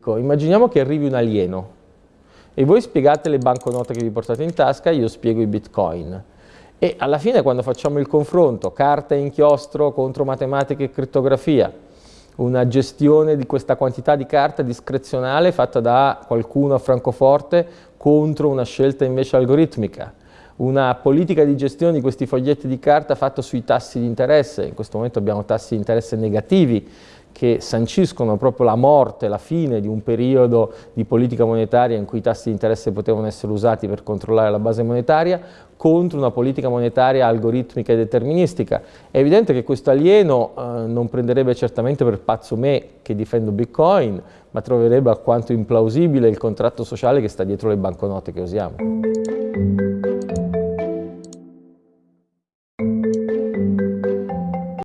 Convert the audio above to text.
Ecco, immaginiamo che arrivi un alieno e voi spiegate le banconote che vi portate in tasca, io spiego i bitcoin. E alla fine quando facciamo il confronto, carta e inchiostro contro matematica e crittografia, una gestione di questa quantità di carta discrezionale fatta da qualcuno a Francoforte contro una scelta invece algoritmica, una politica di gestione di questi foglietti di carta fatta sui tassi di interesse, in questo momento abbiamo tassi di interesse negativi, che sanciscono proprio la morte, la fine di un periodo di politica monetaria in cui i tassi di interesse potevano essere usati per controllare la base monetaria, contro una politica monetaria algoritmica e deterministica. È evidente che questo alieno eh, non prenderebbe certamente per pazzo me che difendo Bitcoin, ma troverebbe alquanto implausibile il contratto sociale che sta dietro le banconote che usiamo.